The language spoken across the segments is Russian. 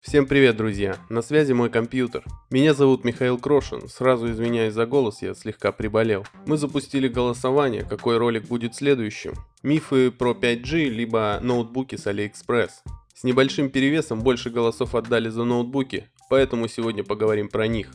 Всем привет, друзья! На связи мой компьютер. Меня зовут Михаил Крошин. Сразу извиняюсь за голос, я слегка приболел. Мы запустили голосование, какой ролик будет следующим. Мифы про 5G, либо ноутбуки с AliExpress. С небольшим перевесом больше голосов отдали за ноутбуки, поэтому сегодня поговорим про них.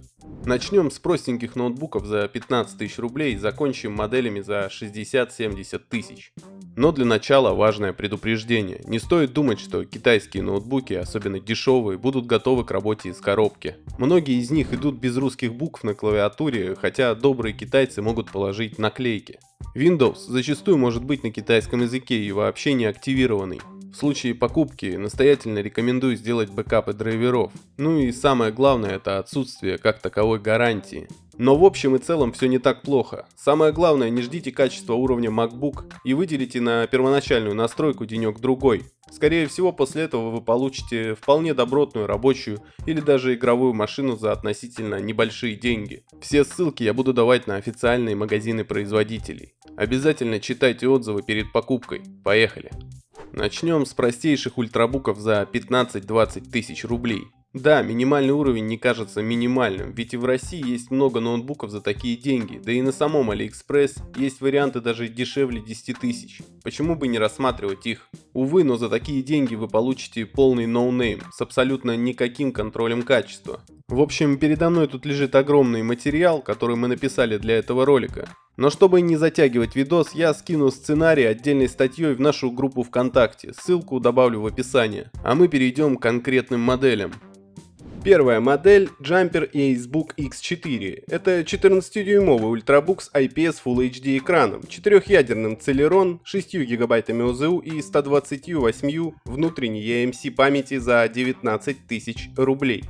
Начнем с простеньких ноутбуков за 15 тысяч рублей закончим моделями за 60-70 тысяч. Но для начала важное предупреждение. Не стоит думать, что китайские ноутбуки, особенно дешевые, будут готовы к работе из коробки. Многие из них идут без русских букв на клавиатуре, хотя добрые китайцы могут положить наклейки. Windows зачастую может быть на китайском языке и вообще не активированный. В случае покупки настоятельно рекомендую сделать бэкапы драйверов. Ну и самое главное это отсутствие как таковой гарантии. Но в общем и целом все не так плохо. Самое главное, не ждите качества уровня MacBook и выделите на первоначальную настройку денек-другой. Скорее всего, после этого вы получите вполне добротную рабочую или даже игровую машину за относительно небольшие деньги. Все ссылки я буду давать на официальные магазины производителей. Обязательно читайте отзывы перед покупкой. Поехали! Начнем с простейших ультрабуков за 15-20 тысяч рублей. Да, минимальный уровень не кажется минимальным, ведь и в России есть много ноутбуков за такие деньги, да и на самом Алиэкспресс есть варианты даже дешевле 10 тысяч. Почему бы не рассматривать их? Увы, но за такие деньги вы получите полный no-name с абсолютно никаким контролем качества. В общем, передо мной тут лежит огромный материал, который мы написали для этого ролика. Но чтобы не затягивать видос, я скину сценарий отдельной статьей в нашу группу ВКонтакте, ссылку добавлю в описании. А мы перейдем к конкретным моделям. Первая модель Jumper Acebook X4. Это 14-дюймовый ультрабук с IPS Full HD экраном, 4-ядерным Celeron, 6 гигабайтами ОЗУ и 128 внутренней EMC памяти за 19 тысяч рублей.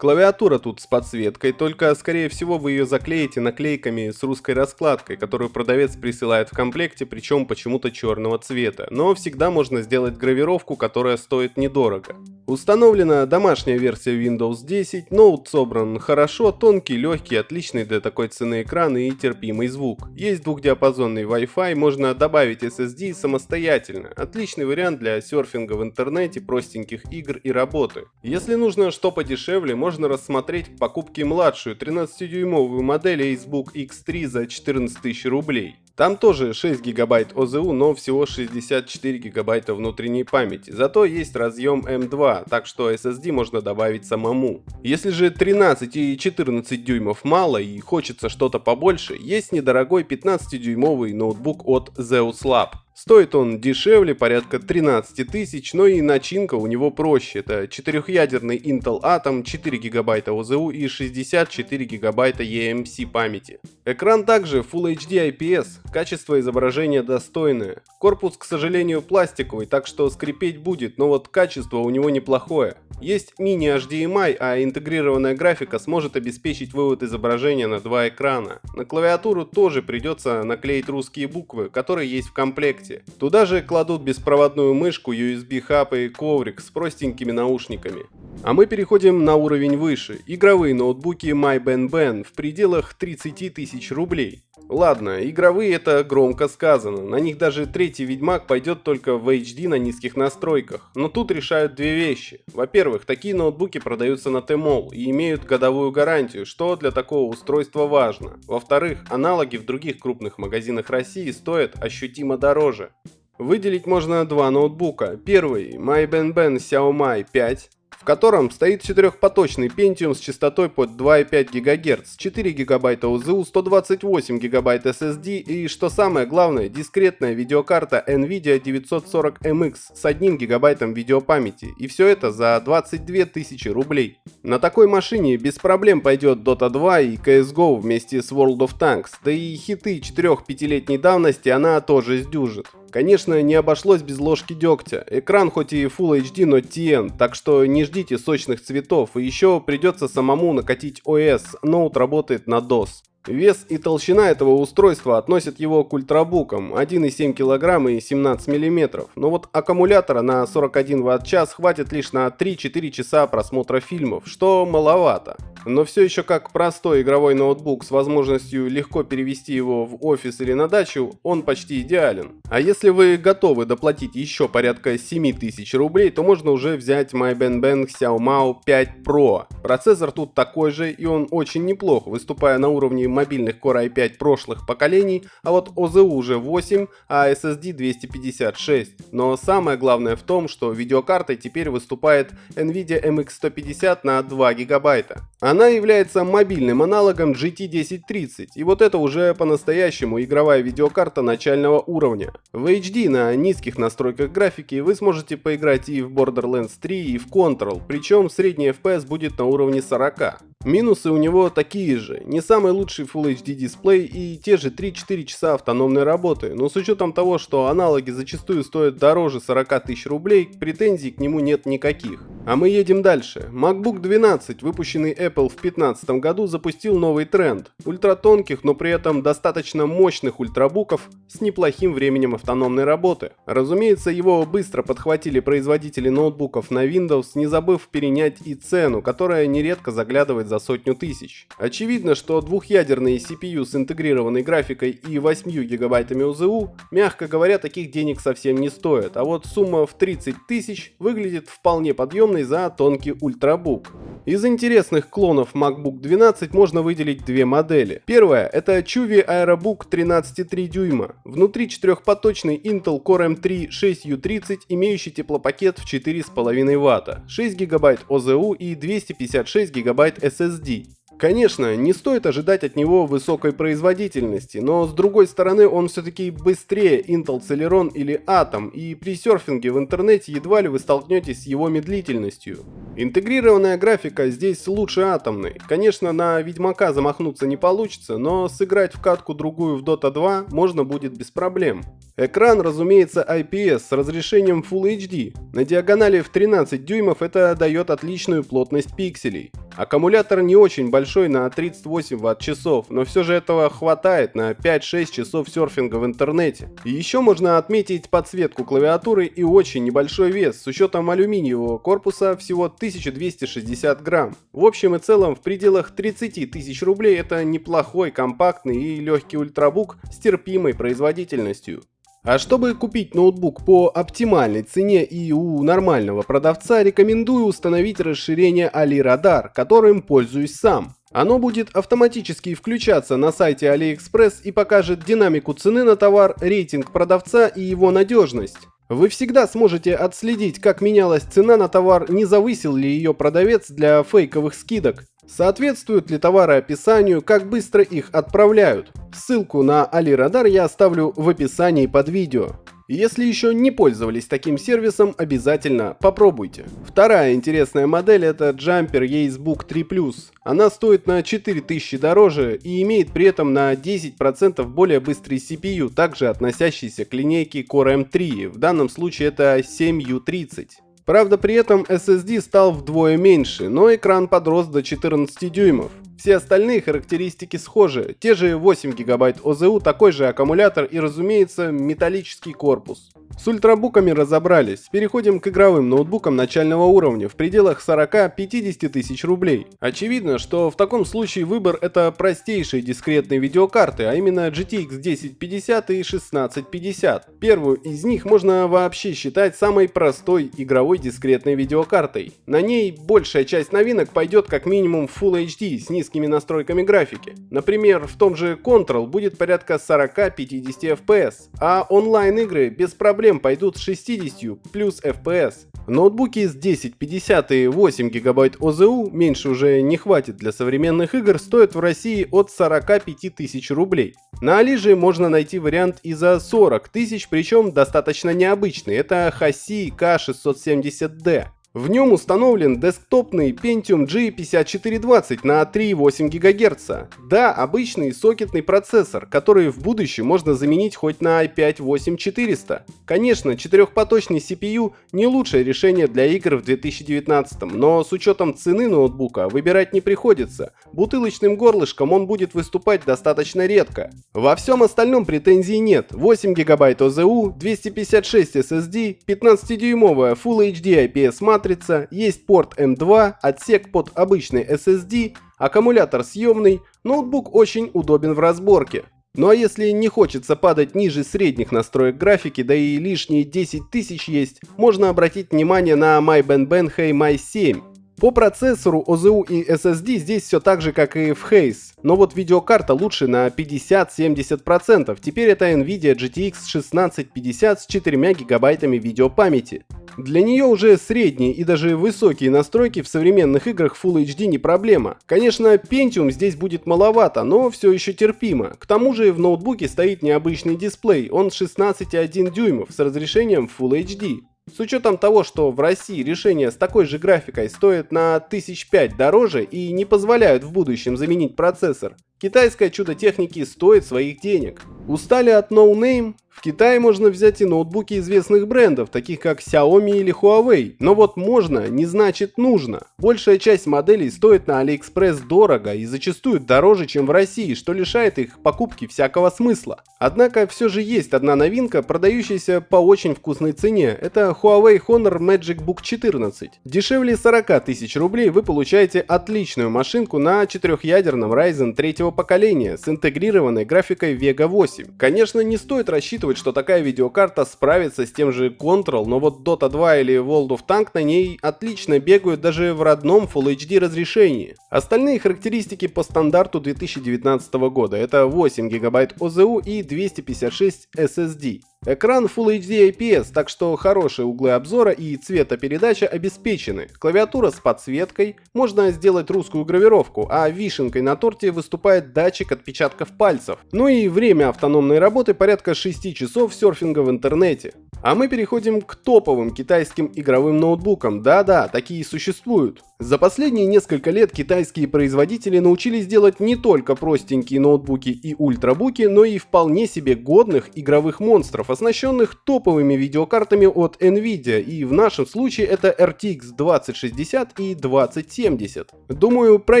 Клавиатура тут с подсветкой, только скорее всего вы ее заклеите наклейками с русской раскладкой, которую продавец присылает в комплекте, причем почему-то черного цвета. Но всегда можно сделать гравировку, которая стоит недорого. Установлена домашняя версия Windows 10, ноут собран хорошо, тонкий, легкий, отличный для такой цены экран и терпимый звук. Есть двухдиапазонный Wi-Fi, можно добавить SSD самостоятельно. Отличный вариант для серфинга в интернете, простеньких игр и работы. Если нужно что подешевле, можно можно рассмотреть к покупке младшую 13-дюймовую модель Acebook X3 за 14 тысяч рублей. Там тоже 6 гигабайт ОЗУ, но всего 64 гигабайта внутренней памяти. Зато есть разъем M2, так что SSD можно добавить самому. Если же 13 и 14 дюймов мало и хочется что-то побольше, есть недорогой 15-дюймовый ноутбук от Zeus Lab. Стоит он дешевле, порядка 13 тысяч, но и начинка у него проще. Это 4-ядерный Intel Atom, 4 гигабайта ОЗУ и 64 гигабайта eMC памяти. Экран также Full HD IPS, качество изображения достойное. Корпус, к сожалению, пластиковый, так что скрипеть будет, но вот качество у него неплохое. Есть мини-HDMI, а интегрированная графика сможет обеспечить вывод изображения на два экрана. На клавиатуру тоже придется наклеить русские буквы, которые есть в комплекте. Туда же кладут беспроводную мышку, USB-хаб и коврик с простенькими наушниками. А мы переходим на уровень выше. Игровые ноутбуки MyBenBen в пределах 30 тысяч рублей. Ладно, игровые это громко сказано, на них даже третий Ведьмак пойдет только в HD на низких настройках. Но тут решают две вещи. Во-первых, такие ноутбуки продаются на Тмол и имеют годовую гарантию, что для такого устройства важно. Во-вторых, аналоги в других крупных магазинах России стоят ощутимо дороже. Выделить можно два ноутбука. Первый MyBenBen Xiaomi 5 в котором стоит четырехпоточный Pentium с частотой под 2,5 ГГц, 4 ГБ ОЗУ, 128 ГБ SSD и, что самое главное, дискретная видеокарта NVIDIA 940MX с 1 ГБ видеопамяти. И все это за 22 тысячи рублей. На такой машине без проблем пойдет Dota 2 и CSGO вместе с World of Tanks, да и хиты 4-5-летней давности она тоже сдюжит. Конечно, не обошлось без ложки дегтя. Экран хоть и Full HD, но TN, так что не ждите сочных цветов. И еще придется самому накатить OS, ноут работает на DOS. Вес и толщина этого устройства относят его к ультрабукам 1,7 кг и 17 мм, но вот аккумулятора на 41 Вт-час хватит лишь на 3-4 часа просмотра фильмов, что маловато. Но все еще как простой игровой ноутбук с возможностью легко перевести его в офис или на дачу, он почти идеален. А если вы готовы доплатить еще порядка 7000 рублей, то можно уже взять MyBenBen Xiaomao 5 Pro. Процессор тут такой же и он очень неплох, выступая на уровне мобильных Core i5 прошлых поколений, а вот OZU уже 8, а SSD 256. Но самое главное в том, что видеокартой теперь выступает NVIDIA MX150 на 2 гигабайта. Она является мобильным аналогом GT1030, и вот это уже по-настоящему игровая видеокарта начального уровня. В HD на низких настройках графики вы сможете поиграть и в Borderlands 3, и в Control, причем средний FPS будет на уровне 40. Минусы у него такие же, не самый лучший Full HD дисплей и те же 3-4 часа автономной работы, но с учетом того, что аналоги зачастую стоят дороже 40 тысяч рублей, претензий к нему нет никаких. А мы едем дальше. MacBook 12, выпущенный Apple в 2015 году, запустил новый тренд. Ультратонких, но при этом достаточно мощных ультрабуков с неплохим временем автономной работы. Разумеется, его быстро подхватили производители ноутбуков на Windows, не забыв перенять и цену, которая нередко заглядывает за сотню тысяч. Очевидно, что двухъядерные CPU с интегрированной графикой и 8 гигабайтами ОЗУ, мягко говоря, таких денег совсем не стоят, а вот сумма в 30 тысяч выглядит вполне подъемной за тонкий ультрабук. Из интересных клонов MacBook 12 можно выделить две модели. Первая это Chuvi Aerobook 13,3 дюйма. Внутри четырехпоточный Intel Core M3 6U30, имеющий теплопакет в 4,5 Вт, 6 ГБ ОЗУ и 256 ГБ SSD. Конечно, не стоит ожидать от него высокой производительности, но с другой стороны он все-таки быстрее Intel Celeron или Atom, и при серфинге в интернете едва ли вы столкнетесь с его медлительностью. Интегрированная графика здесь лучше атомной. Конечно, на Ведьмака замахнуться не получится, но сыграть в катку другую в Dota 2 можно будет без проблем. Экран, разумеется, IPS с разрешением Full HD. На диагонали в 13 дюймов это дает отличную плотность пикселей. Аккумулятор не очень большой на 38 ватт-часов, но все же этого хватает на 5-6 часов серфинга в интернете. И еще можно отметить подсветку клавиатуры и очень небольшой вес, с учетом алюминиевого корпуса всего 1260 грамм. В общем и целом в пределах 30 тысяч рублей это неплохой, компактный и легкий ультрабук с терпимой производительностью. А чтобы купить ноутбук по оптимальной цене и у нормального продавца, рекомендую установить расширение AliRadar, которым пользуюсь сам. Оно будет автоматически включаться на сайте AliExpress и покажет динамику цены на товар, рейтинг продавца и его надежность. Вы всегда сможете отследить, как менялась цена на товар, не завысил ли ее продавец для фейковых скидок. Соответствуют ли товары описанию, как быстро их отправляют? Ссылку на AliRadar я оставлю в описании под видео. Если еще не пользовались таким сервисом, обязательно попробуйте. Вторая интересная модель это Jumper Acebook 3 Plus. Она стоит на 4000 дороже и имеет при этом на 10% более быстрый CPU, также относящийся к линейке Core M3, в данном случае это 7U30. Правда, при этом SSD стал вдвое меньше, но экран подрос до 14 дюймов. Все остальные характеристики схожи, те же 8 гигабайт ОЗУ, такой же аккумулятор и, разумеется, металлический корпус. С ультрабуками разобрались, переходим к игровым ноутбукам начального уровня в пределах 40-50 тысяч рублей. Очевидно, что в таком случае выбор это простейшие дискретные видеокарты, а именно GTX 1050 и 1650. Первую из них можно вообще считать самой простой игровой дискретной видеокартой. На ней большая часть новинок пойдет как минимум Full HD с низкими настройками графики. Например, в том же Control будет порядка 40-50 FPS, а онлайн игры без проблем проблем пойдут с 60 плюс FPS. Ноутбуки с 1050 и 8 гигабайт ОЗУ, меньше уже не хватит для современных игр, стоят в России от 45 тысяч рублей. На Алиже можно найти вариант и за 40 тысяч, причем достаточно необычный, это Хаси K670D. В нем установлен десктопный Pentium G5420 на 3,8 ГГц. Да, обычный сокетный процессор, который в будущем можно заменить хоть на i5-8400. Конечно, четырехпоточный CPU не лучшее решение для игр в 2019, но с учетом цены ноутбука выбирать не приходится. Бутылочным горлышком он будет выступать достаточно редко. Во всем остальном претензий нет. 8 ГБ ОЗУ, 256 SSD, 15-дюймовая Full HD IPS матрица, есть порт M2, отсек под обычный SSD, аккумулятор съемный, ноутбук очень удобен в разборке. Ну а если не хочется падать ниже средних настроек графики, да и лишние 10 тысяч есть, можно обратить внимание на MyBenben My 7. По процессору, OZU и SSD здесь все так же, как и в Haze, но вот видеокарта лучше на 50-70%. Теперь это NVIDIA GTX 1650 с 4 гигабайтами видеопамяти. Для нее уже средние и даже высокие настройки в современных играх Full HD не проблема. Конечно, Pentium здесь будет маловато, но все еще терпимо. К тому же в ноутбуке стоит необычный дисплей, он 16,1 дюймов с разрешением Full HD. С учетом того, что в России решения с такой же графикой стоят на 1005 дороже и не позволяют в будущем заменить процессор, китайское чудо техники стоит своих денег. Устали от No Name? В Китае можно взять и ноутбуки известных брендов, таких как Xiaomi или Huawei, но вот можно не значит нужно. Большая часть моделей стоит на AliExpress дорого и зачастую дороже, чем в России, что лишает их покупки всякого смысла. Однако все же есть одна новинка, продающаяся по очень вкусной цене. Это Huawei Honor Magic Book 14. Дешевле 40 тысяч рублей вы получаете отличную машинку на четырехъядерном Ryzen третьего поколения с интегрированной графикой Vega 8. Конечно, не стоит рассчитывать рассчитывать, что такая видеокарта справится с тем же Control, но вот Dota 2 или World of Tank на ней отлично бегают даже в родном Full HD разрешении. Остальные характеристики по стандарту 2019 года это 8 ГБ OZU и 256 SSD. Экран Full HD IPS, так что хорошие углы обзора и цветопередача обеспечены. Клавиатура с подсветкой, можно сделать русскую гравировку, а вишенкой на торте выступает датчик отпечатков пальцев. Ну и время автономной работы порядка 6 часов серфинга в интернете. А мы переходим к топовым китайским игровым ноутбукам. Да-да, такие существуют. За последние несколько лет китайские производители научились делать не только простенькие ноутбуки и ультрабуки, но и вполне себе годных игровых монстров, оснащенных топовыми видеокартами от Nvidia, и в нашем случае это RTX 2060 и 2070. Думаю, про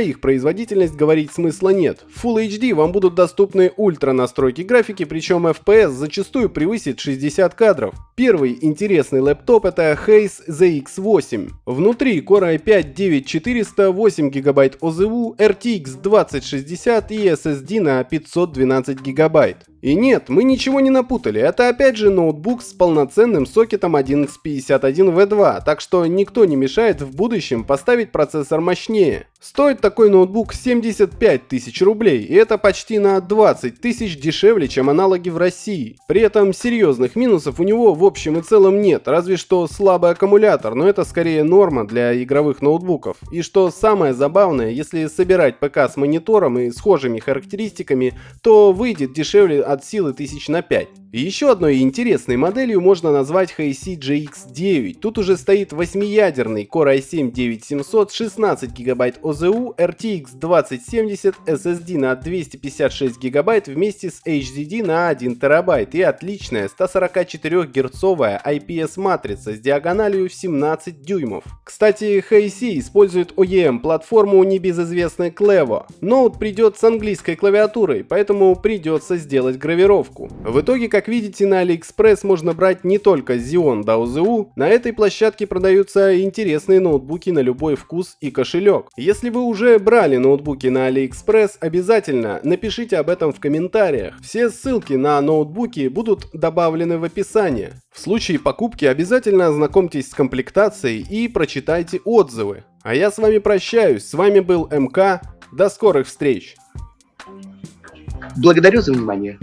их производительность говорить смысла нет. В Full HD вам будут доступны ультра настройки графики, причем FPS зачастую превысит 60 кадров. Первый интересный лэптоп это Haze ZX8. Внутри Core i5-9400, 8 ГБ OZU, RTX 2060 и SSD на 512 ГБ. И нет, мы ничего не напутали, это опять же ноутбук с полноценным сокетом 1151V2, так что никто не мешает в будущем поставить процессор мощнее. Стоит такой ноутбук 75 тысяч рублей, и это почти на 20 тысяч дешевле, чем аналоги в России. При этом серьезных минусов у него в общем и целом нет, разве что слабый аккумулятор, но это скорее норма для игровых ноутбуков. И что самое забавное, если собирать ПК с монитором и схожими характеристиками, то выйдет дешевле от силы тысяч на 5. Еще одной интересной моделью можно назвать HiC GX9. Тут уже стоит 8-ядерный Core i7-9700, 16 ГБ OZU, RTX 2070, SSD на 256 ГБ вместе с HDD на 1 ТБ и отличная 144 герцовая IPS-матрица с диагональю в 17 дюймов. Кстати, HiC использует OEM-платформу небезызвестной Clevo. Ноут придет с английской клавиатурой, поэтому придется сделать гравировку. В итоге, как видите, на AliExpress можно брать не только Xeon до OZU, на этой площадке продаются интересные ноутбуки на любой вкус и кошелек. Если вы уже брали ноутбуки на AliExpress, обязательно напишите об этом в комментариях. Все ссылки на ноутбуки будут добавлены в описании. В случае покупки обязательно ознакомьтесь с комплектацией и прочитайте отзывы. А я с вами прощаюсь, с вами был МК, до скорых встреч! Благодарю за внимание.